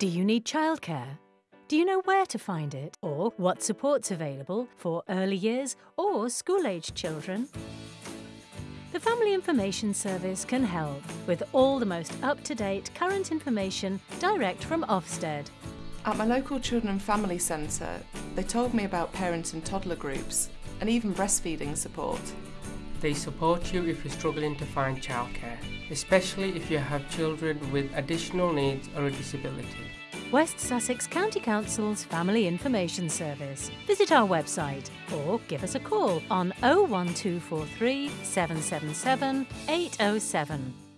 Do you need childcare? Do you know where to find it or what support's available for early years or school aged children? The Family Information Service can help with all the most up to date current information direct from Ofsted. At my local children and family centre, they told me about parent and toddler groups and even breastfeeding support. They support you if you're struggling to find childcare, especially if you have children with additional needs or a disability. West Sussex County Council's Family Information Service. Visit our website or give us a call on 01243 777 807.